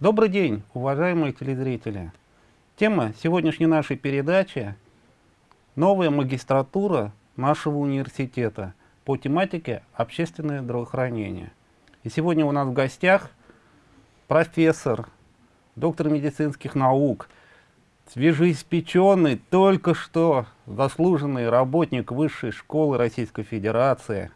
Добрый день, уважаемые телезрители. Тема сегодняшней нашей передачи – новая магистратура нашего университета по тематике общественное здравоохранение. И сегодня у нас в гостях профессор, доктор медицинских наук, свежеиспеченный, только что заслуженный работник Высшей школы Российской Федерации,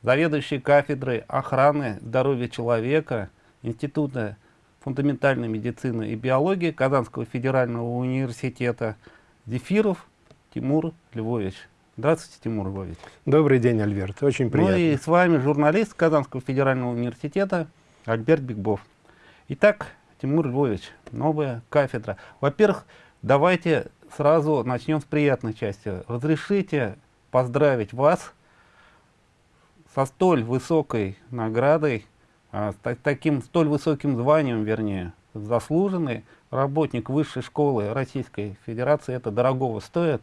заведующий кафедрой охраны здоровья человека Института фундаментальной медицины и биологии Казанского федерального университета Зефиров Тимур Львович. Здравствуйте, Тимур Львович. Добрый день, Альберт. Очень приятно. Ну и с вами журналист Казанского федерального университета Альберт Бигбов. Итак, Тимур Львович, новая кафедра. Во-первых, давайте сразу начнем с приятной части. Разрешите поздравить вас со столь высокой наградой с таким столь высоким званием, вернее, заслуженный работник высшей школы Российской Федерации, это дорогого стоит.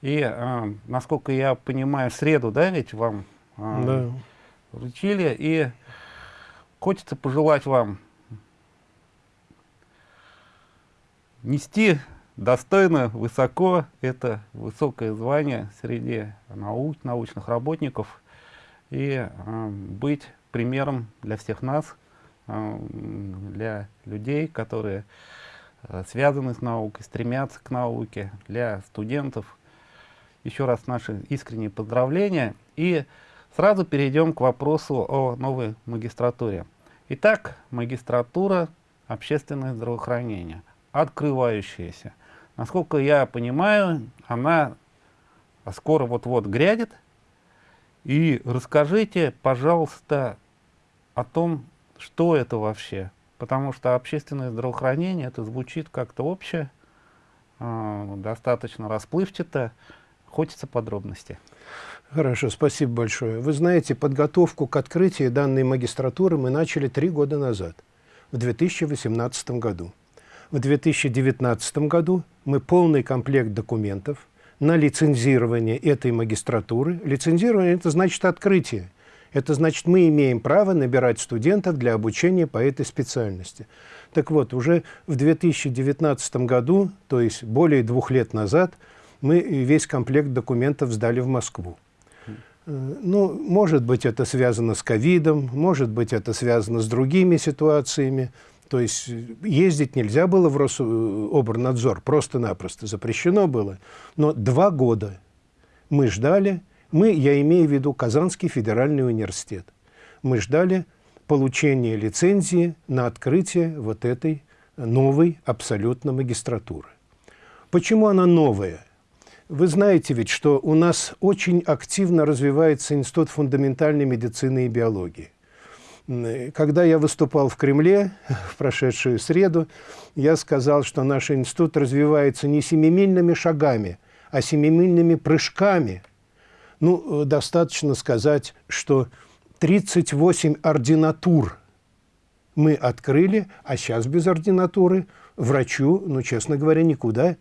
И, а, насколько я понимаю, в среду, да, ведь вам а, да. вручили, и хочется пожелать вам нести достойно, высоко это высокое звание среди наук, научных работников и э, быть примером для всех нас, а, для людей, которые а, связаны с наукой, стремятся к науке, для студентов. Еще раз наши искренние поздравления. И сразу перейдем к вопросу о новой магистратуре. Итак, магистратура общественное здравоохранение, открывающаяся. Насколько я понимаю, она скоро вот-вот грядет, и расскажите, пожалуйста, о том, что это вообще. Потому что общественное здравоохранение, это звучит как-то общее, э, достаточно расплывчато. Хочется подробностей. Хорошо, спасибо большое. Вы знаете, подготовку к открытию данной магистратуры мы начали три года назад, в 2018 году. В 2019 году мы полный комплект документов – на лицензирование этой магистратуры. Лицензирование – это значит открытие. Это значит, мы имеем право набирать студентов для обучения по этой специальности. Так вот, уже в 2019 году, то есть более двух лет назад, мы весь комплект документов сдали в Москву. Э, ну, может быть, это связано с ковидом, может быть, это связано с другими ситуациями. То есть э, ездить нельзя было в Рособорнадзор, просто-напросто запрещено было. Но два года мы ждали, мы, я имею в виду Казанский федеральный университет, мы ждали получения лицензии на открытие вот этой новой абсолютно магистратуры. Почему она новая? Вы знаете ведь, что у нас очень активно развивается Институт фундаментальной медицины и биологии. Когда я выступал в Кремле в прошедшую среду, я сказал, что наш институт развивается не семимильными шагами, а семимильными прыжками. Ну, достаточно сказать, что 38 ординатур мы открыли, а сейчас без ординатуры врачу, ну, честно говоря, никуда.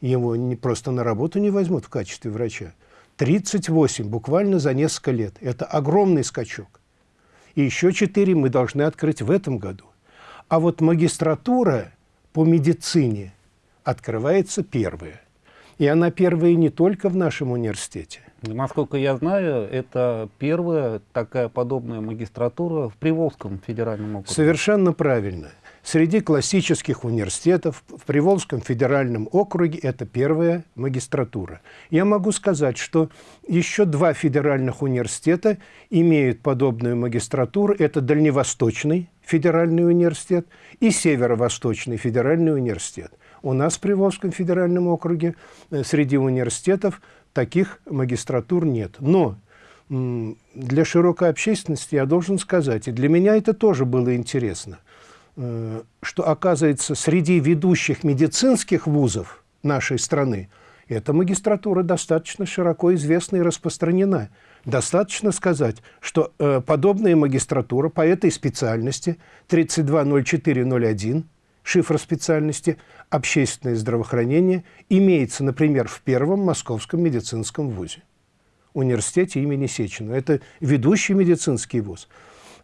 Его не, просто на работу не возьмут в качестве врача. 38 буквально за несколько лет. Это огромный скачок. И еще четыре мы должны открыть в этом году. А вот магистратура по медицине открывается первая. И она первая не только в нашем университете. Насколько я знаю, это первая такая подобная магистратура в Приволжском федеральном округе. Совершенно правильно. Среди классических университетов в Приволжском федеральном округе это первая магистратура. Я могу сказать, что еще два федеральных университета имеют подобную магистратуру. Это Дальневосточный федеральный университет и Северо-Восточный федеральный университет. У нас в Приволжском федеральном округе э, среди университетов таких магистратур нет. Но для широкой общественности я должен сказать, и для меня это тоже было интересно – что, оказывается, среди ведущих медицинских вузов нашей страны эта магистратура достаточно широко известна и распространена. Достаточно сказать, что э, подобная магистратура по этой специальности 320401, шифр специальности «Общественное здравоохранение» имеется, например, в Первом Московском медицинском вузе, университете имени Сеченова. Это ведущий медицинский вуз.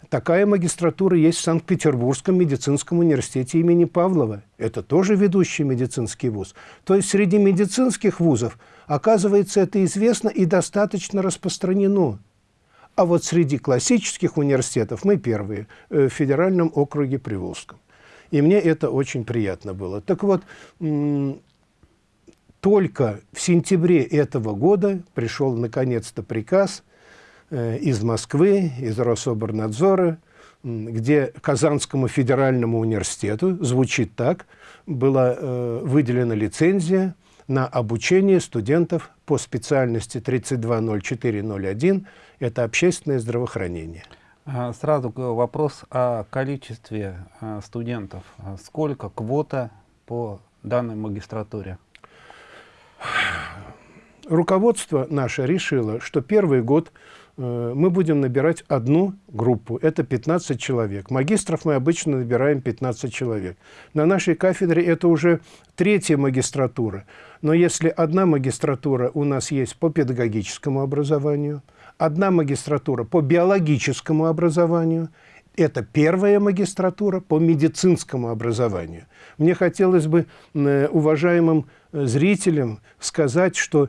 Такая магистратура есть в Санкт-Петербургском медицинском университете имени Павлова. Это тоже ведущий медицинский вуз. То есть среди медицинских вузов, оказывается, это известно и достаточно распространено. А вот среди классических университетов мы первые э, в федеральном округе Приволжском. И мне это очень приятно было. Так вот, только в сентябре этого года пришел наконец-то приказ из Москвы, из Рособорнадзора, где Казанскому федеральному университету, звучит так, была э, выделена лицензия на обучение студентов по специальности 320401, это общественное здравоохранение. А, сразу вопрос о количестве а, студентов. А сколько квота по данной магистратуре? руководство наше решило, что первый год э, мы будем набирать одну группу, это 15 человек. Магистров мы обычно набираем 15 человек. На нашей кафедре это уже третья магистратура. Но если одна магистратура у нас есть по педагогическому образованию, одна магистратура по биологическому образованию, это первая магистратура по медицинскому образованию. Мне хотелось бы э, уважаемым э, зрителям сказать, что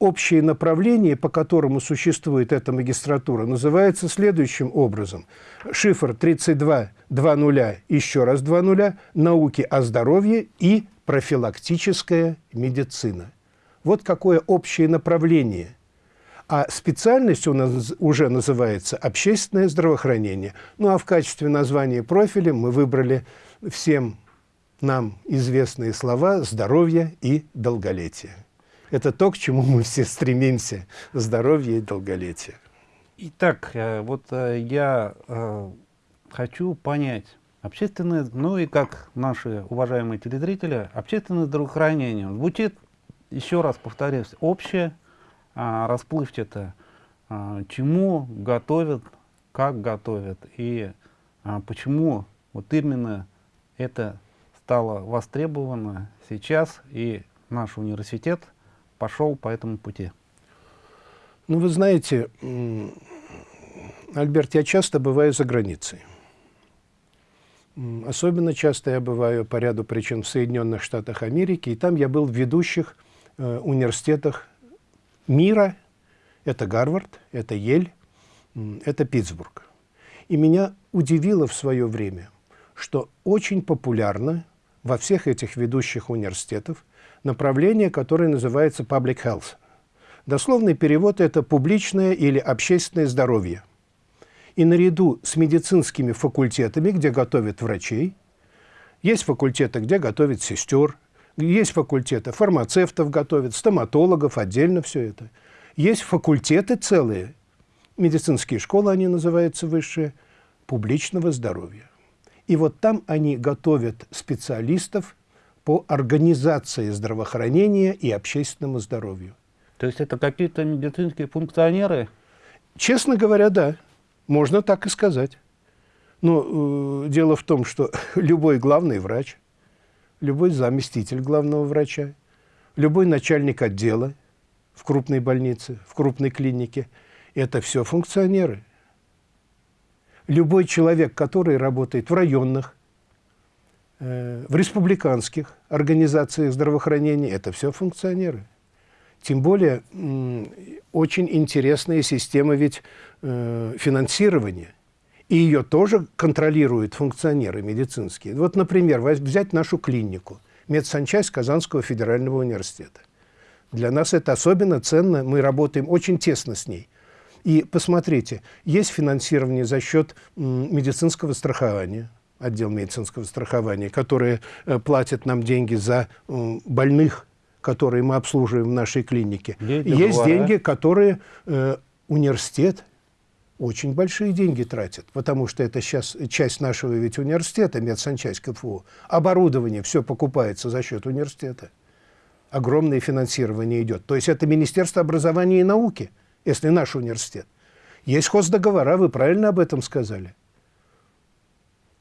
общее направление, по которому существует эта магистратура, называется следующим образом. Шифр 32.2.0, еще раз 2.0, науки о здоровье и профилактическая медицина. Вот какое общее направление. А специальность у нас уже называется общественное здравоохранение. Ну а в качестве названия профиля мы выбрали всем нам известные слова «здоровье» и «долголетие». Это то, к чему мы все стремимся – здоровье и долголетие. Итак, э, вот э, я э, хочу понять, общественное, ну и как наши уважаемые телезрители, общественное здравоохранение звучит, еще раз повторюсь, общее, а, расплывчато, а, чему готовят, как готовят и а, почему вот именно это стало востребовано сейчас и наш университет – пошел по этому пути? Ну, вы знаете, Альберт, я часто бываю за границей. Особенно часто я бываю по ряду причин в Соединенных Штатах Америки, и там я был в ведущих э, университетах мира. Это Гарвард, это Ель, это Питтсбург. И меня удивило в свое время, что очень популярно во всех этих ведущих университетах направление, которое называется public health. Дословный перевод – это публичное или общественное здоровье. И наряду с медицинскими факультетами, где готовят врачей, есть факультеты, где готовят сестер, есть факультеты фармацевтов готовят, стоматологов, отдельно все это. Есть факультеты целые, медицинские школы они называются высшие, публичного здоровья. И вот там они готовят специалистов по организации здравоохранения и общественному здоровью. То есть это какие-то медицинские функционеры? Честно говоря, да. Можно так и сказать. Но э, дело в том, что любой главный врач, любой заместитель главного врача, любой начальник отдела в крупной больнице, в крупной клинике, это все функционеры. Любой человек, который работает в районных, в республиканских организациях здравоохранения это все функционеры. Тем более очень интересная система ведь э, финансирования. И ее тоже контролируют функционеры медицинские. Вот, например, взять нашу клинику, медсанчасть Казанского федерального университета. Для нас это особенно ценно, мы работаем очень тесно с ней. И посмотрите, есть финансирование за счет медицинского страхования, отдел медицинского страхования, которые э, платят нам деньги за больных, которые мы обслуживаем в нашей клинике. Деньги Есть договора. деньги, которые э, университет очень большие деньги тратит, потому что это сейчас часть нашего ведь университета, медсанчасть КФУ. Оборудование все покупается за счет университета. Огромное финансирование идет. То есть это Министерство образования и науки, если наш университет. Есть хоздоговора, вы правильно об этом сказали.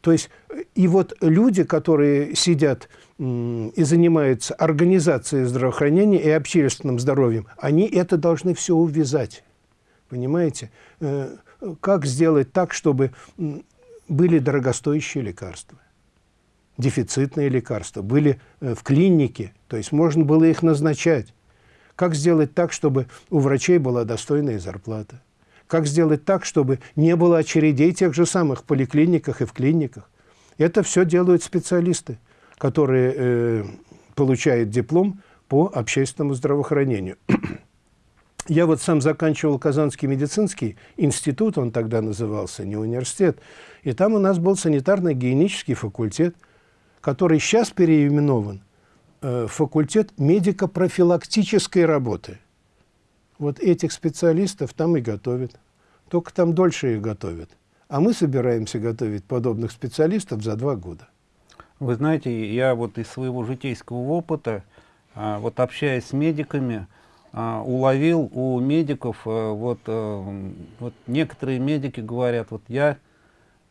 То есть и вот люди, которые сидят и занимаются организацией здравоохранения и общественным здоровьем, они это должны все увязать. Понимаете? Э, как сделать так, чтобы были дорогостоящие лекарства, дефицитные лекарства, были э, в клинике, то есть можно было их назначать. Как сделать так, чтобы у врачей была достойная зарплата? Как сделать так, чтобы не было очередей тех же самых поликлиниках и в клиниках? Это все делают специалисты, которые э, получают диплом по общественному здравоохранению. Я вот сам заканчивал Казанский медицинский институт, он тогда назывался, не университет, и там у нас был санитарно-гигиенический факультет, который сейчас переименован э, факультет медико-профилактической работы. Вот этих специалистов там и готовят. Только там дольше их готовят. А мы собираемся готовить подобных специалистов за два года. Вы знаете, я вот из своего житейского опыта, а, вот общаясь с медиками, а, уловил у медиков, а, вот, вот некоторые медики говорят, вот я,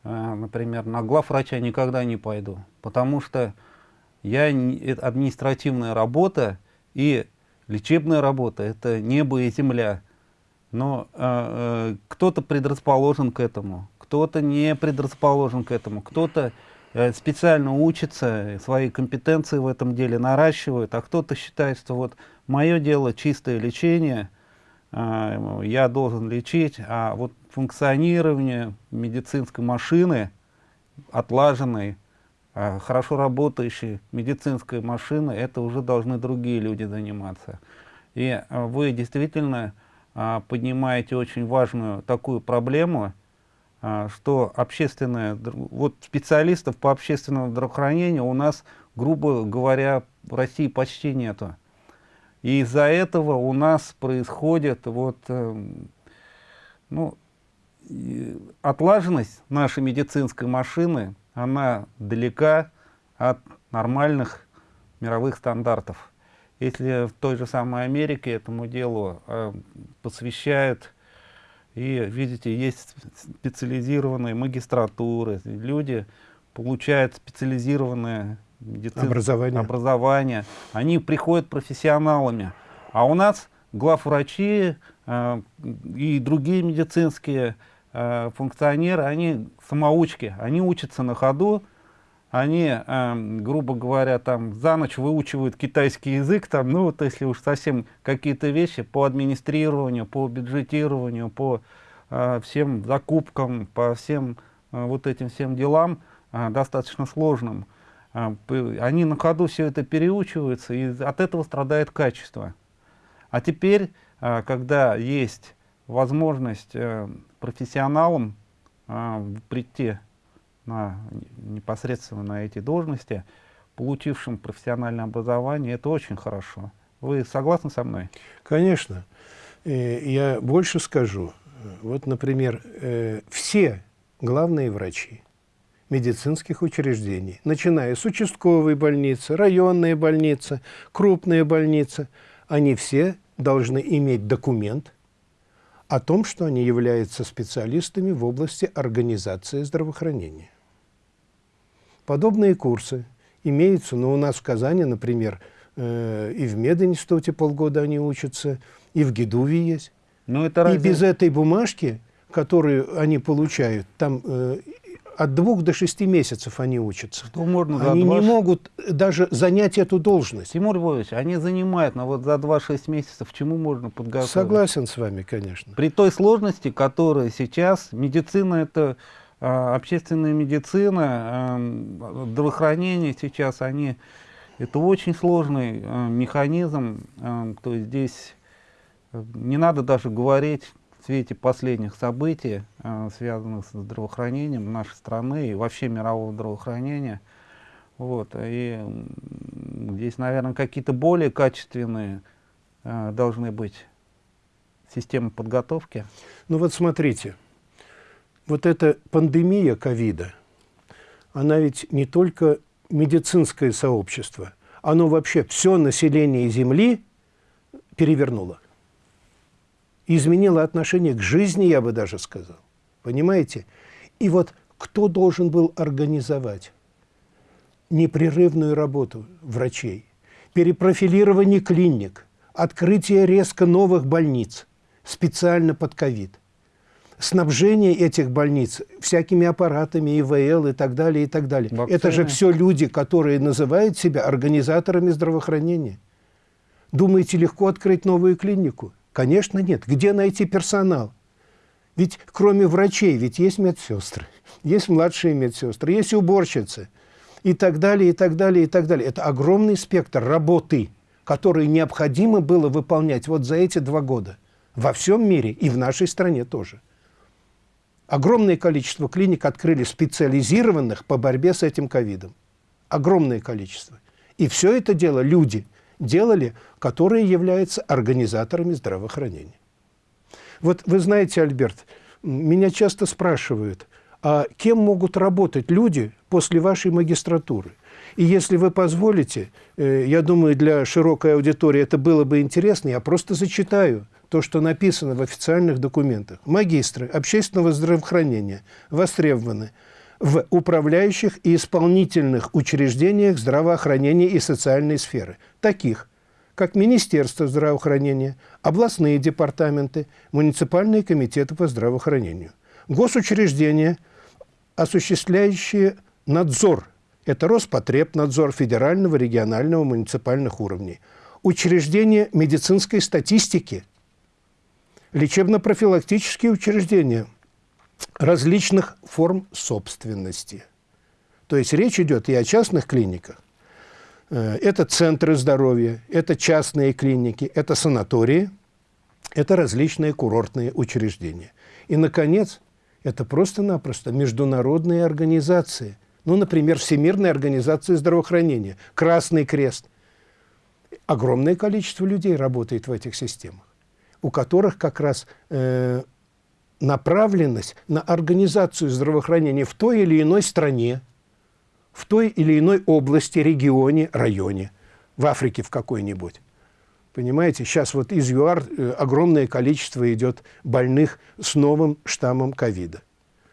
например, на главврача никогда не пойду, потому что я административная работа и лечебная работа, это небо и земля. Но э, э, кто-то предрасположен к этому, кто-то не предрасположен к этому, кто-то э, специально учится, свои компетенции в этом деле наращивает, а кто-то считает, что вот мое дело чистое лечение, э, я должен лечить, а вот функционирование медицинской машины, отлаженной, хорошо работающей медицинской машины, это уже должны другие люди заниматься. И э, вы действительно а, поднимаете очень важную такую проблему, а, что общественное, вот специалистов по общественному здравоохранению у нас, грубо говоря, в России почти нету. И из-за этого у нас происходит вот, э, ну, отлаженность нашей медицинской машины, она далека от нормальных мировых стандартов. Если в той же самой Америке этому делу э, посвящают, и видите, есть специализированные магистратуры, люди получают специализированное образование. образование, они приходят профессионалами. А у нас главврачи э, и другие медицинские э, функционеры, они самоучки, они учатся на ходу, они, э, грубо говоря, там за ночь выучивают китайский язык, там, ну вот если уж совсем какие-то вещи по администрированию, по бюджетированию, по э, всем закупкам, по всем э, вот этим всем делам достаточно сложным. Они на ходу все это переучиваются, и от этого страдает качество. А теперь, когда есть возможность профессионалам э, прийти на, непосредственно на эти должности, получившим профессиональное образование, это очень хорошо. Вы согласны со мной? Конечно. Я больше скажу. Вот, например, э, все главные врачи медицинских учреждений, начиная с участковой больницы, районной больницы, крупные больницы, они все должны иметь документ о том, что они являются специалистами в области организации здравоохранения. Подобные курсы имеются, но у нас в Казани, например, э, и в мединституте полгода они учатся, и в ГИДУВе есть. Но это разве... И без этой бумажки, которую они получают, там э, от двух до шести месяцев они учатся. Что можно они не могут даже занять эту должность. Тимур Львович, они занимают, но вот за 2-6 месяцев чему можно подготовить? Согласен с вами, конечно. При той сложности, которая сейчас, медицина это а, общественная медицина, а, здравоохранение сейчас, они, это очень сложный а, механизм, то есть здесь э, не надо даже говорить свете последних событий, связанных с здравоохранением нашей страны и вообще мирового здравоохранения. Вот, и здесь, наверное, какие-то более качественные должны быть системы подготовки. Ну вот смотрите, вот эта пандемия ковида, она ведь не только медицинское сообщество, оно вообще все население Земли перевернуло. Изменило отношение к жизни, я бы даже сказал. Понимаете? И вот кто должен был организовать непрерывную работу врачей, перепрофилирование клиник, открытие резко новых больниц специально под ковид – снабжение этих больниц всякими аппаратами, ИВЛ и так далее, и так далее. Вакцины. Это же все люди, которые называют себя организаторами здравоохранения. Думаете, легко открыть новую клинику? Конечно, нет. Где найти персонал? Ведь кроме врачей, ведь есть медсестры, есть младшие медсестры, есть уборщицы и так далее, и так далее, и так далее. Это огромный спектр работы, который необходимо было выполнять вот за эти два года во всем мире и в нашей стране тоже. Огромное количество клиник открыли специализированных по борьбе с этим ковидом. Огромное количество. И все это дело люди делали, которые являются организаторами здравоохранения. Вот вы знаете, Альберт, меня часто спрашивают, а кем могут работать люди после вашей магистратуры? И если вы позволите, э, я думаю, для широкой аудитории это было бы интересно, я просто зачитаю то, что написано в официальных документах. Магистры общественного здравоохранения востребованы в управляющих и исполнительных учреждениях здравоохранения и социальной сферы, таких как Министерство здравоохранения, областные департаменты, муниципальные комитеты по здравоохранению, госучреждения, осуществляющие надзор, это Роспотребнадзор федерального, регионального, муниципальных уровней, учреждения медицинской статистики, лечебно-профилактические учреждения различных форм собственности. То есть речь идет и о частных клиниках, Э, это центры здоровья, это частные клиники, это санатории, это различные курортные учреждения. И, наконец, это просто-напросто международные организации. Ну, например, Всемирная организация здравоохранения, Красный Крест. Огромное количество людей работает в этих системах, у которых как раз э, направленность на организацию здравоохранения в той или иной стране, в той или иной области, регионе, районе, в Африке в какой-нибудь. Понимаете, сейчас вот из ЮАР э, огромное количество идет больных с новым штаммом ковида.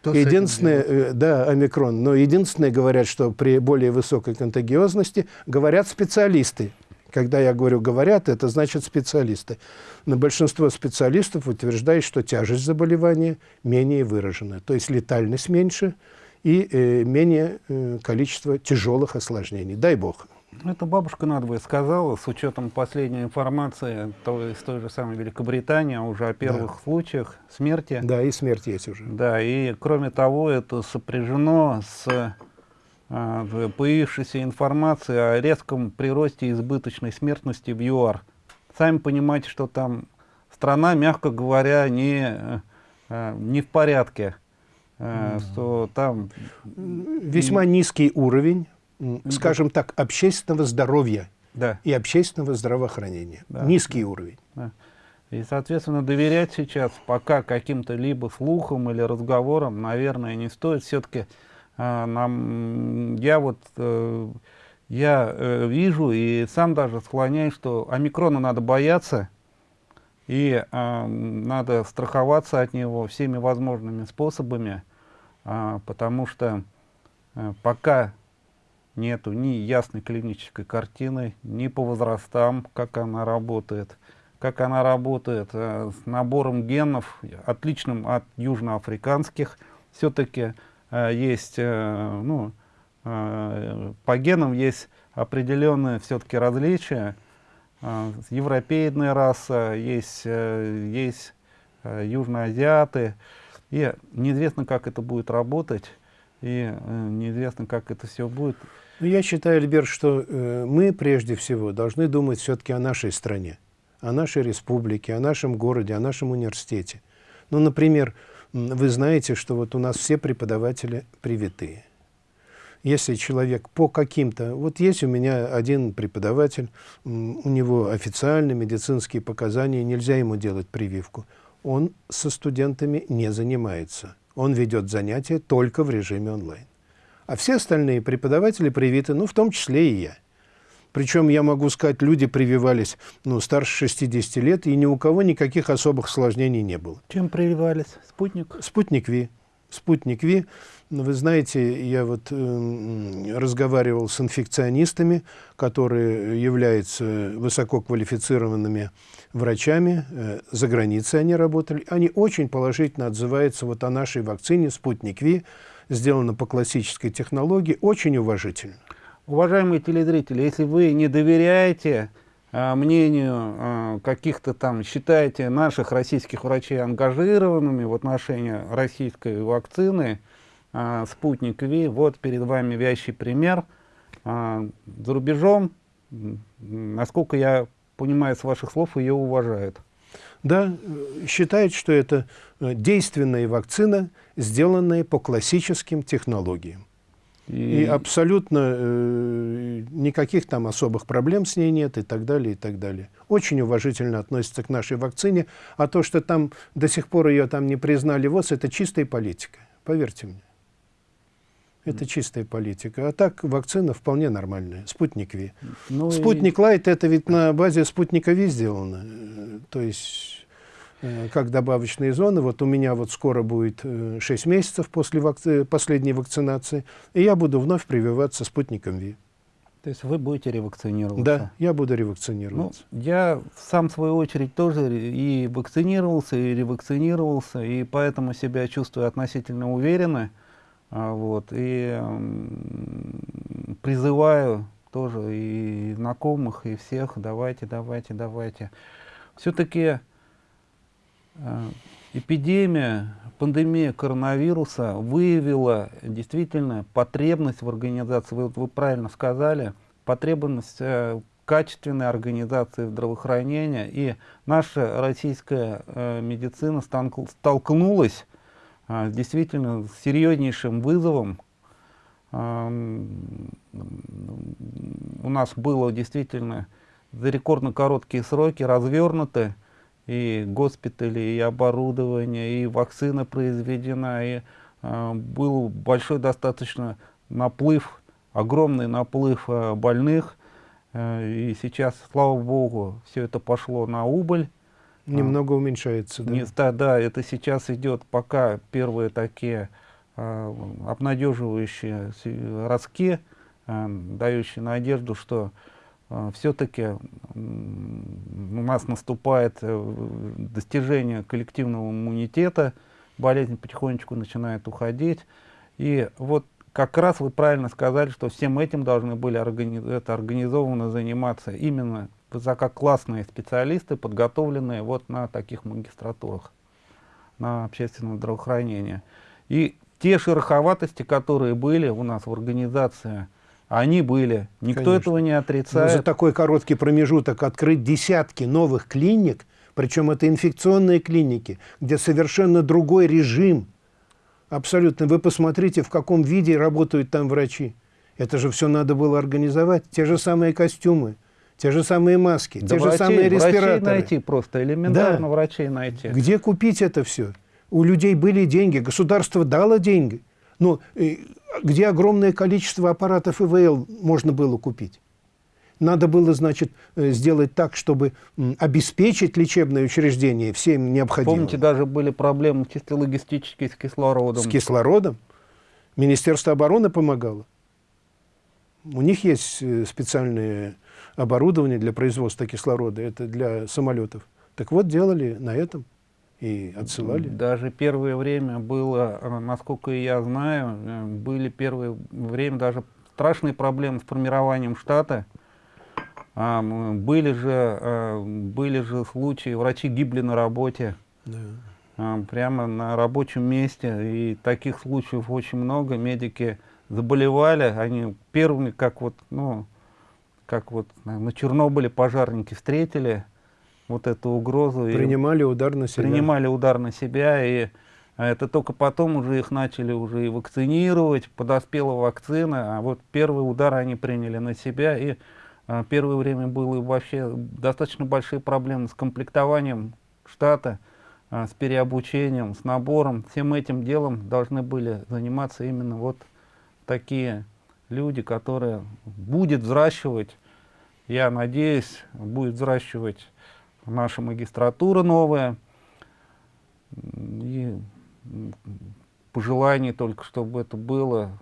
Единственное, э, да, омикрон, но единственное, говорят, что при более высокой контагиозности, говорят специалисты. Когда я говорю «говорят», это значит специалисты. Но большинство специалистов утверждает, что тяжесть заболевания менее выражена, то есть летальность меньше, и э, менее э, количество тяжелых осложнений. Дай бог. Это бабушка надвое сказала, с учетом последней информации то, из той же самой Великобритании, уже о первых да. случаях смерти. Да, и смерть есть уже. Да, и кроме того, это сопряжено с появившейся информацией о резком приросте избыточной смертности в ЮАР. Сами понимаете, что там страна, мягко говоря, не, э, не в порядке. Э, что там... Весьма низкий уровень, скажем так, общественного здоровья да. и общественного здравоохранения. Да. Низкий да. уровень. Да. И, соответственно, доверять сейчас пока каким-то либо слухам или разговорам, наверное, не стоит. Все-таки нам, я вот, э, я э, вижу и сам даже склоняюсь, что омикрона надо бояться, и э, надо страховаться от него всеми возможными способами, э, потому что э, пока нету ни ясной клинической картины, ни по возрастам, как она работает, как она работает с набором генов, отличным от южноафриканских, все-таки есть, э, ну, э, по генам есть определенные все-таки различия, европейная раса, есть, э, есть э, южноазиаты. И неизвестно, как это будет работать, и э, неизвестно, как это все будет. Ну, я считаю, Альберт, что мы прежде всего должны думать все-таки о нашей стране, о нашей республике, о нашем городе, о нашем университете. Ну, например, вы знаете, что вот у нас все преподаватели привитые если человек по каким-то... Вот есть у меня один преподаватель, у него официальные медицинские показания, нельзя ему делать прививку. Он со студентами не занимается. Он ведет занятия только в режиме онлайн. А все остальные преподаватели привиты, ну, в том числе и я. Причем, я могу сказать, люди прививались ну, старше 60 лет, и ни у кого никаких особых осложнений не было. Чем прививались? Спутник? Спутник Ви спутник Ви. Вы знаете, я вот э, разговаривал с инфекционистами, которые являются высококвалифицированными врачами, э, за границей они работали. Они очень положительно отзываются вот о нашей вакцине «Спутник Ви», сделана по классической технологии, очень уважительно. Уважаемые телезрители, если вы не доверяете э, мнению э, каких-то там, считаете наших российских врачей ангажированными в отношении российской вакцины э, «Спутник Ви», вот перед вами вящий пример. За рубежом, насколько я понимаю с ваших слов, ее уважают. Да, э, считает, что это э, действенная вакцина, сделанная по классическим технологиям. И, и абсолютно э, никаких там особых проблем с ней нет и так далее, и так далее. Очень уважительно относится к нашей вакцине, а то, что там до сих пор ее там не признали ВОЗ, это чистая политика, поверьте мне. Это чистая политика. А так вакцина вполне нормальная. Спутник Ви. Ну Спутник и... Лайт это ведь на базе спутника Ви сделано. Э, то есть как добавочные зоны. Вот у меня вот скоро будет 6 э, месяцев после вакци... последней вакцинации, и я буду вновь прививаться спутником ВИ. То есть вы будете ревакцинироваться? Да, я буду ревакцинироваться. Ну, я сам, в свою очередь, тоже и вакцинировался, и ревакцинировался, и поэтому себя чувствую относительно уверенно. А, вот, и призываю тоже и знакомых, и всех, давайте, давайте, давайте. Все-таки э, эпидемия, пандемия коронавируса выявила действительно потребность в организации, вы, вы правильно сказали, потребность э, качественной организации здравоохранения, и наша российская э, медицина столкнулась а, действительно серьезнейшим вызовом. А, у нас было действительно за рекордно короткие сроки развернуты и госпитали, и оборудование, и вакцина произведена, и э, был большой достаточно наплыв, огромный наплыв э, больных. Э, и сейчас, слава богу, все это пошло на убыль. Немного а, уменьшается, да? Не, да, да, это сейчас идет пока первые такие а, обнадеживающие ростки, а, дающие надежду, что все-таки у нас наступает э, достижение коллективного иммунитета, болезнь потихонечку начинает уходить. И вот как раз вы правильно сказали, что всем этим должны были органи это организованно заниматься именно высококлассные специалисты, подготовленные вот на таких магистратурах, на общественное здравоохранение. И те шероховатости, которые были у нас в организации, они были. Никто Конечно. этого не отрицает. Но за такой короткий промежуток открыть десятки новых клиник, причем это инфекционные клиники, где совершенно другой режим. Абсолютно. Вы посмотрите, в каком виде работают там врачи. Это же все надо было организовать. Те же самые костюмы, те же самые маски, да те врачей, же самые респираторы. Врачей найти просто, элементарно да. врачей найти. Где купить это все? У людей были деньги, государство дало деньги. Но э, где огромное количество аппаратов ИВЛ можно было купить? Надо было, значит, э, сделать так, чтобы обеспечить лечебное учреждение всем необходимым. Помните, даже были проблемы чисто логистические с кислородом. С кислородом? Министерство обороны помогало. У них есть э, специальные оборудование для производства кислорода, это для самолетов. Так вот, делали на этом и отсылали. Даже первое время было, э, насколько я знаю, э, были первое время даже страшные проблемы с формированием штата. А, были же, э, были же случаи, врачи гибли на работе. Да. А, прямо на рабочем месте. И таких случаев очень много. Медики заболевали, они первыми, как вот, ну, как вот на Чернобыле пожарники встретили вот эту угрозу. Принимали удар на себя. Принимали удар на себя, и это только потом уже их начали уже и вакцинировать, подоспела вакцина, а вот первый удар они приняли на себя, и а, первое время было вообще достаточно большие проблемы с комплектованием штата, а, с переобучением, с набором. Всем этим делом должны были заниматься именно вот такие люди, которые будет взращивать, я надеюсь, будет взращивать наша магистратура новая. И пожеланий только, чтобы это было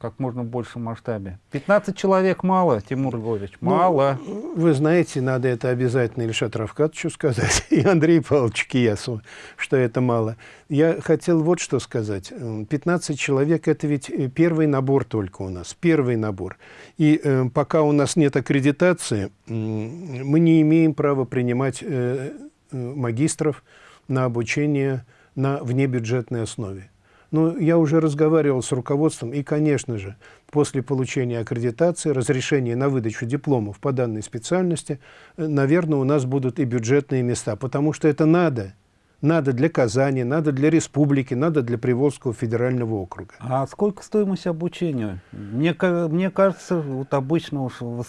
как можно больше масштабе. 15 человек мало, Тимур Львович, ну, мало. Ну, вы знаете, надо это обязательно Ильшат Равкатовичу сказать, и Андрею Павловичу Киясу, что это мало. Я хотел вот что сказать. 15 человек – это ведь э, первый набор только у нас, первый набор. И э, пока у нас нет аккредитации, э, мы не имеем права принимать э, э, магистров на обучение на внебюджетной основе. Но ну, я уже разговаривал с руководством, и, конечно же, после получения аккредитации, разрешения на выдачу дипломов по данной специальности, э, наверное, у нас будут и бюджетные места, потому что это надо. Надо для Казани, надо для республики, надо для Приволжского федерального округа. А сколько стоимость обучения? Мне, мне кажется, вот обычно уж в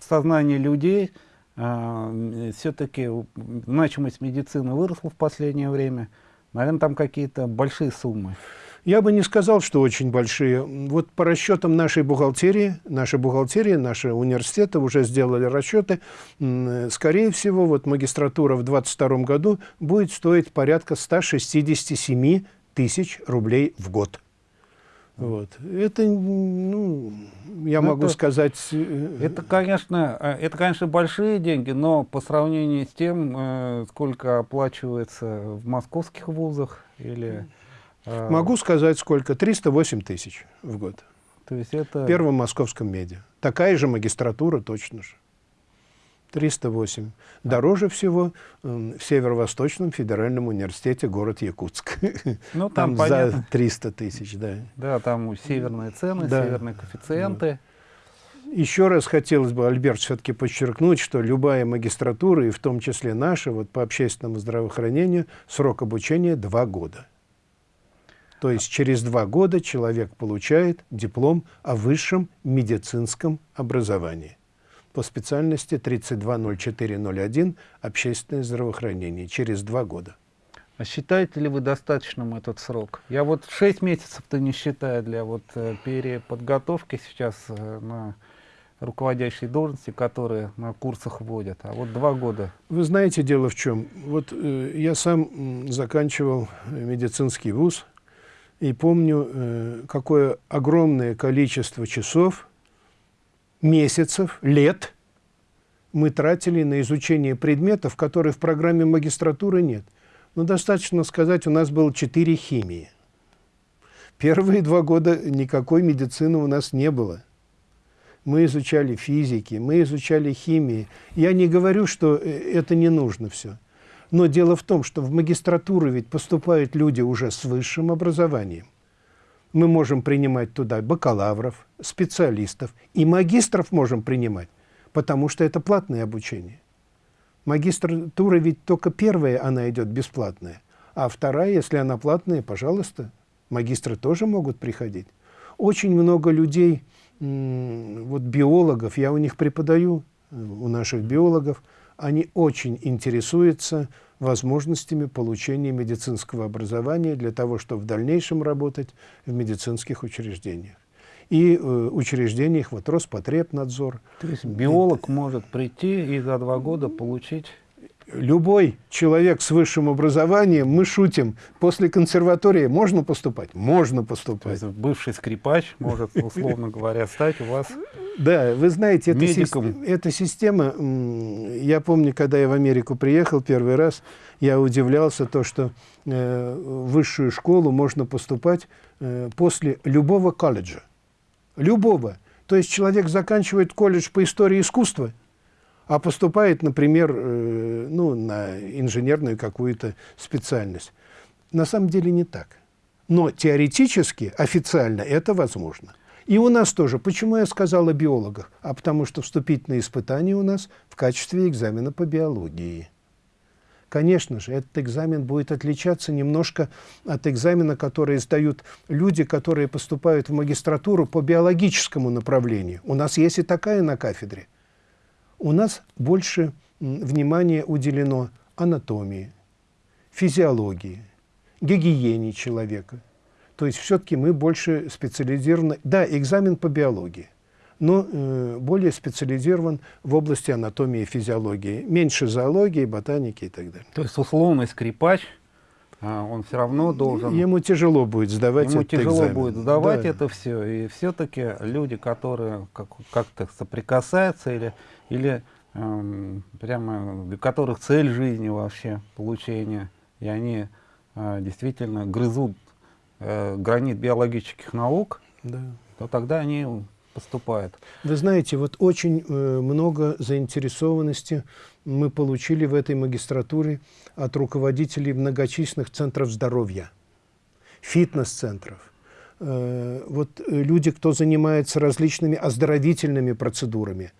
сознании людей э, все-таки значимость медицины выросла в последнее время. Наверное, там какие-то большие суммы. Я бы не сказал, что очень большие. Вот по расчетам нашей бухгалтерии, наша бухгалтерия, наши университеты уже сделали расчеты. Скорее всего, вот магистратура в 2022 году будет стоить порядка 167 тысяч рублей в год. Вот. Это, ну, я это, могу сказать... Э, это, конечно, э, это, конечно, большие деньги, но по сравнению с тем, э, сколько оплачивается в московских вузах или... Могу сказать, сколько? 308 тысяч в год. То есть это... В Первом московском меди. Такая же магистратура точно же. 308. Дороже всего в Северо-Восточном федеральном университете город Якутск. Ну, там, там за 300 тысяч, да. Да, там северные цены, да. северные коэффициенты. Еще раз хотелось бы, Альберт, все-таки подчеркнуть, что любая магистратура, и в том числе наша, вот по общественному здравоохранению, срок обучения два года. То есть через два года человек получает диплом о высшем медицинском образовании по специальности 320401 «Общественное здравоохранение» через два года. А считаете ли вы достаточным этот срок? Я вот 6 месяцев-то не считаю для вот э, переподготовки сейчас э, на руководящие должности, которые на курсах вводят, а вот два года. Вы знаете, дело в чем. Вот э, я сам заканчивал медицинский вуз, и помню, э, какое огромное количество часов, месяцев, лет мы тратили на изучение предметов, которые в программе магистратуры нет. Но достаточно сказать, у нас было четыре химии. Первые два года никакой медицины у нас не было. Мы изучали физики, мы изучали химии. Я не говорю, что э, это не нужно все. Но дело в том, что в магистратуру ведь поступают люди уже с высшим образованием. Мы можем принимать туда бакалавров, специалистов и магистров можем принимать, потому что это платное обучение. Магистратура ведь только первая, она идет бесплатная, а вторая, если она платная, пожалуйста, магистры тоже могут приходить. Очень много людей, вот биологов, я у них преподаю, у наших биологов, они очень интересуются возможностями получения медицинского образования для того, чтобы в дальнейшем работать в медицинских учреждениях. И э, учреждениях вот Роспотребнадзор. То есть биолог может прийти и за два года получить любой человек с высшим образованием, мы шутим, после консерватории можно поступать? Можно поступать. То есть бывший скрипач может, условно говоря, стать у вас Да, вы знаете, эта, система, эта система, я помню, когда я в Америку приехал первый раз, я удивлялся то, что э, в высшую школу можно поступать э, после любого колледжа. Любого. То есть человек заканчивает колледж по истории искусства – а поступает, например, э, ну, на инженерную какую-то специальность. На самом деле не так. Но теоретически, официально это возможно. И у нас тоже. Почему я сказал о биологах? А потому что вступительные испытания у нас в качестве экзамена по биологии. Конечно же, этот экзамен будет отличаться немножко от экзамена, который сдают люди, которые поступают в магистратуру по биологическому направлению. У нас есть и такая на кафедре у нас больше внимания уделено анатомии, физиологии, гигиене человека. То есть все-таки мы больше специализированы... Да, экзамен по биологии, но э, более специализирован в области анатомии и физиологии. Меньше зоологии, ботаники и так далее. То есть условный скрипач он все равно должен... Ему тяжело будет сдавать Ему тяжело экзамен. будет сдавать Да. это все. И все-таки люди, которые как- как-то соприкасаются или, или эм, прямо для которых цель жизни вообще получение, и они э, действительно грызут э, гранит биологических наук, Да. то тогда они поступают. Вы знаете, вот очень э, много заинтересованности мы получили в этой магистратуре от руководителей многочисленных центров здоровья, фитнес-центров. Э, вот э, люди, кто занимается различными оздоровительными процедурами,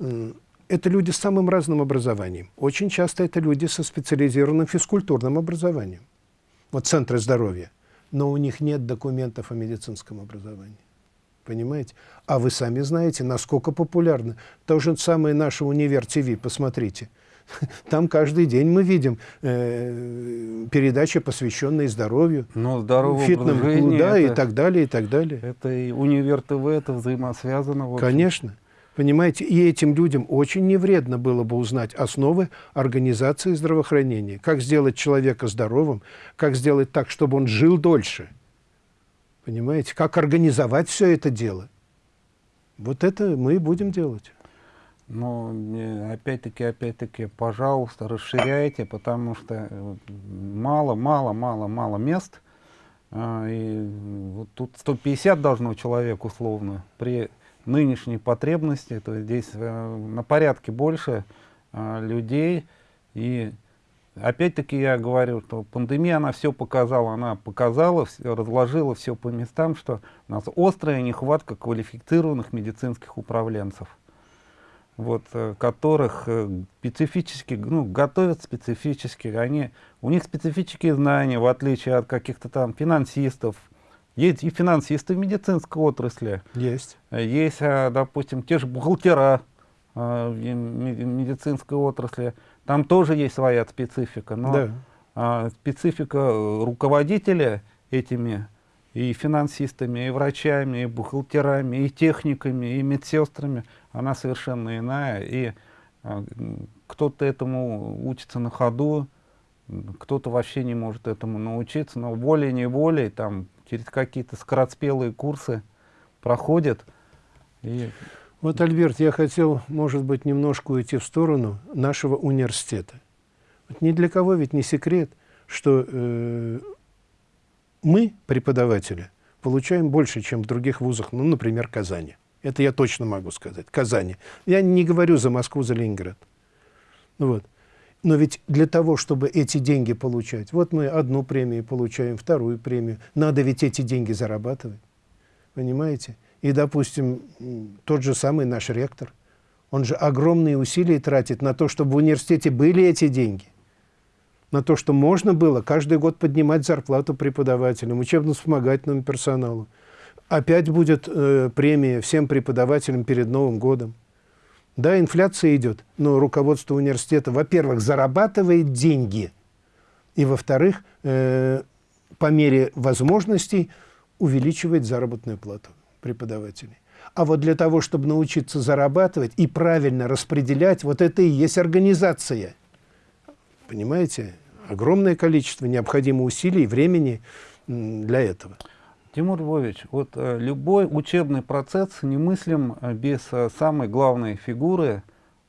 э, это люди с самым разным образованием. Очень часто это люди со специализированным физкультурным образованием. Вот центры здоровья. Но у них нет документов о медицинском образовании. Понимаете? А вы сами знаете, насколько популярно. То же самое наше Универ ТВ, посмотрите. Там каждый день мы видим э, передачи, посвященные здоровью, Но здоровый фитному да, и это, так далее, и так далее. это и универ ТВ, это взаимосвязано. Конечно. Понимаете, и этим людям очень не вредно было бы узнать основы организации здравоохранения. Как сделать человека здоровым, как сделать так, чтобы он жил дольше. Понимаете, как организовать все это дело. Вот это мы и будем делать. Но э, опять-таки, опять-таки, пожалуйста, расширяйте, потому что э, мало, мало, мало, мало мест. А, И вот тут 150 должно человек условно при нынешней потребности, то есть здесь э, на порядке больше а, людей. И опять-таки я говорю, что пандемия, она все показала, она показала, всё- разложила все по местам, что у нас острая нехватка квалифицированных медицинских управленцев вот, э, которых э, специфически, ну, готовят специфически, они, у них специфические знания, в отличие от каких-то там финансистов. Есть и финансисты в медицинской отрасли, Есть. есть, э, допустим, те же бухгалтера э, в ме- медицинской отрасли, там тоже есть своя специфика, но Да. а, специфика э, руководителя этими и финансистами, и врачами, и бухгалтерами, и техниками, и медсестрами, она совершенно иная. И а, кто-то этому учится на ходу, кто-то вообще не может этому научиться, но волей-неволей там через какие-то скороспелые курсы проходит. И Вот, Альберт, я хотел, может быть, немножко уйти в сторону нашего университета. Вот ни для кого ведь не секрет, что э, мы, преподаватели, получаем больше, чем в других вузах, ну, например, Казани. Это я точно могу сказать. Казани. Я не говорю за Москву, за Ленинград. Ну Вот. Но ведь для того, чтобы эти деньги получать, вот мы одну премию получаем, вторую премию, надо ведь эти деньги зарабатывать. Понимаете? И, допустим, тот же самый наш ректор, он же огромные усилия тратит на то, чтобы в университете были эти деньги. На то, что можно было каждый год поднимать зарплату преподавателям, учебно-вспомогательному персоналу. Опять будет э, премия всем преподавателям перед Новым годом. Да, инфляция идет, но руководство университета, во-первых, зарабатывает деньги, и, во-вторых, э, по мере возможностей увеличивает заработную плату преподавателей. А вот для того, чтобы научиться зарабатывать и правильно распределять, вот это и есть организация. Понимаете? Огромное количество необходимо усилий и времени для этого. Тимур Львович, вот э, любой учебный процесс немыслим э, без э, самой главной фигуры,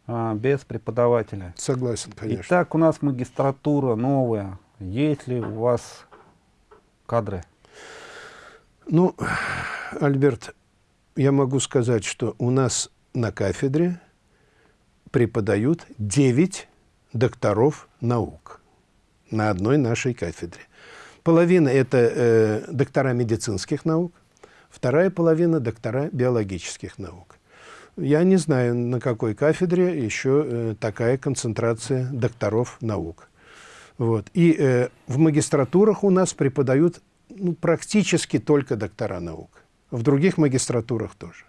без преподавателя. Согласен, конечно. Итак, у нас магистратура новая. Есть ли у вас кадры? Ну, Альберт, я могу сказать, что у нас на кафедре преподают 9 докторов наук на одной нашей кафедре. Половина – это э, доктора медицинских наук, вторая половина – доктора биологических наук. Я не знаю, на какой кафедре еще э, такая концентрация докторов наук. Вот. И э, в магистратурах у нас преподают ну, практически только доктора наук. В других магистратурах тоже.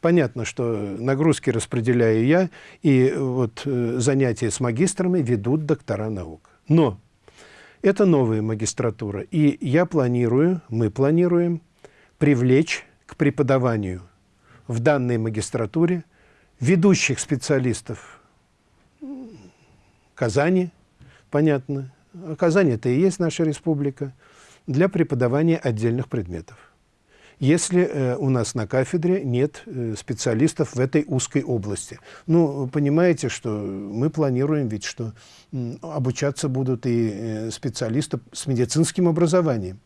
Понятно, что нагрузки распределяю я, и вот э, занятия с магистрами ведут доктора наук. Но это новая магистратура, и я планирую, мы планируем привлечь к преподаванию в данной магистратуре ведущих специалистов Казани, понятно, а Казань это и есть наша республика, для преподавания отдельных предметов. Если э, у нас на кафедре нет э, специалистов в этой узкой области. Ну, понимаете, что мы планируем ведь, что э, обучаться будут и э, специалисты с медицинским образованием.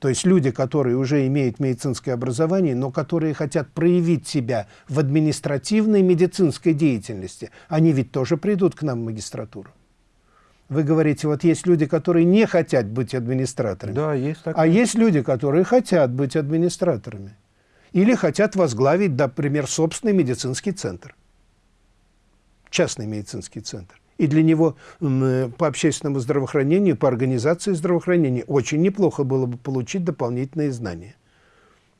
То есть люди, которые уже имеют медицинское образование, но которые хотят проявить себя в административной медицинской деятельности, они ведь тоже придут к нам в магистратуру. Вы говорите, вот есть люди, которые не хотят быть администраторами. Да, есть такое. А есть люди, которые хотят быть администраторами. Или хотят возглавить, например, собственный медицинский центр. Частный медицинский центр. И для него по общественному здравоохранению, по организации здравоохранения очень неплохо было бы получить дополнительные знания.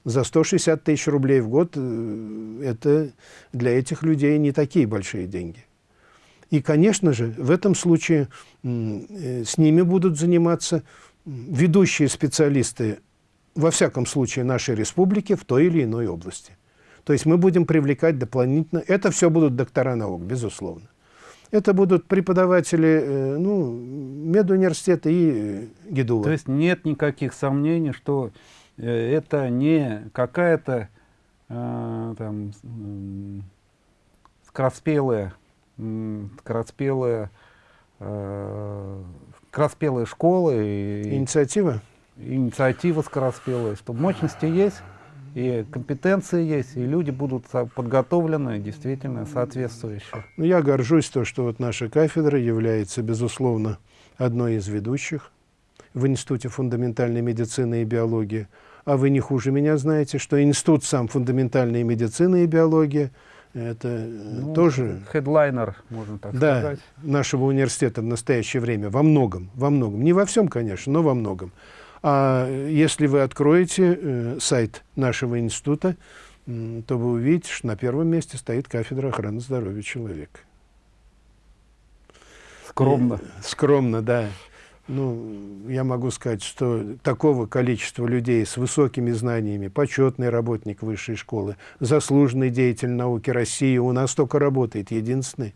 За 160 тысяч рублей в год э, это для этих людей не такие большие деньги. И, конечно же, в этом случае э, с ними будут заниматься ведущие специалисты, во всяком случае, нашей республики в той или иной области. То есть мы будем привлекать дополнительно... Это все будут доктора наук, безусловно. Это будут преподаватели э, ну, медуниверситета и э, ГИДУЛа. То есть нет никаких сомнений, что это не какая-то э, там скороспелая скороспелые, э, скороспелые школы. И, Инициатива? Инициатива скороспелая, что мощности есть, и компетенции есть, и люди будут подготовлены действительно соответствующие. Ну, я горжусь то, что вот наша кафедра является, безусловно, одной из ведущих в Институте фундаментальной медицины и биологии. А вы не хуже меня знаете, что Институт сам фундаментальной медицины и биологии – это ну, тоже... Хедлайнер, можно так да, сказать. нашего университета в настоящее время. Во многом, во многом. Не во всем, конечно, но во многом. А если вы откроете э, сайт нашего института, э, то вы увидите, что на первом месте стоит кафедра охраны здоровья человека. Скромно. И, скромно, да. Ну, я могу сказать, что такого количества людей с высокими знаниями, почетный работник высшей школы, заслуженный деятель науки России у нас только работает, единственный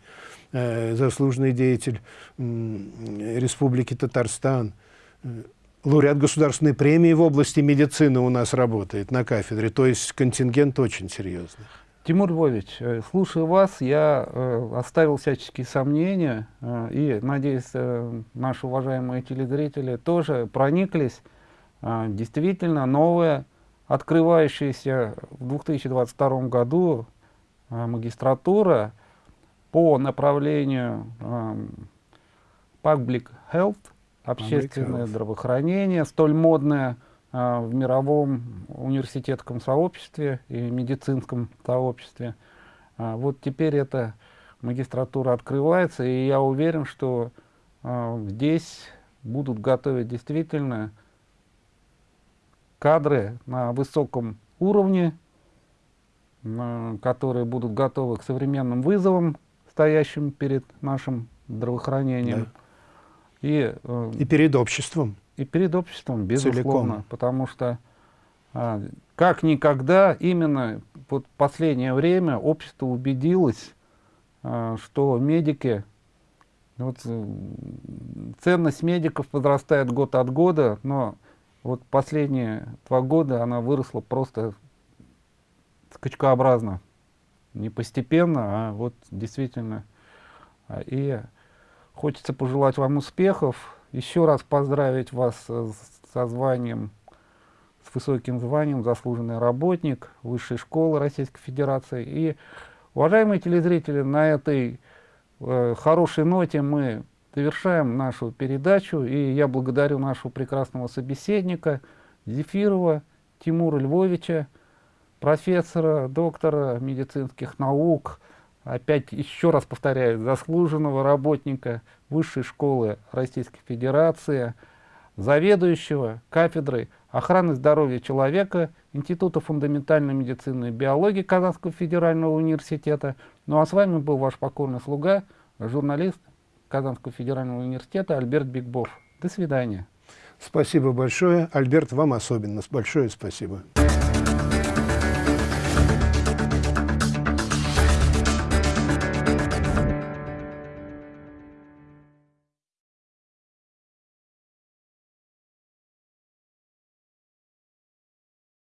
э, заслуженный деятель э, Республики Татарстан, э, лауреат государственной премии в области медицины у нас работает на кафедре, то есть контингент очень серьезный. Тимур Львович, э, слушая вас, я э, оставил всяческие сомнения, э, и, надеюсь, наши уважаемые телезрители тоже прониклись. Действительно, новая, открывающаяся в 2022 году магистратура по направлению э, Public Health, общественное Public здравоохранение, столь модное – в мировом университетском сообществе и медицинском сообществе. А, вот теперь эта магистратура открывается, и я уверен, что а, здесь будут готовить действительно кадры на высоком уровне, которые будут готовы к современным вызовам, стоящим перед нашим здравоохранением. Да. И, э, и перед обществом и перед обществом, безусловно, Целиком. потому что а, как никогда именно вот последнее время общество убедилось, а, что медики, вот, э, ценность медиков возрастает год от года, но вот последние два года она выросла просто скачкообразно, не постепенно, а вот действительно. А, и хочется пожелать вам успехов, еще раз поздравить вас со званием, с высоким званием, заслуженный работник Высшей школы Российской Федерации. И, уважаемые телезрители, на этой э, хорошей ноте мы завершаем нашу передачу. И я благодарю нашего прекрасного собеседника Зефирова Тимура Львовича, профессора, доктора медицинских наук, опять еще раз повторяю, заслуженного работника Высшей школы Российской Федерации, заведующего кафедрой охраны здоровья человека Института фундаментальной медицины и биологии Казанского федерального университета. Ну а с вами был ваш покорный слуга, журналист Казанского федерального университета Альберт Бигбов. До свидания. Спасибо большое. Альберт, вам особенно большое спасибо.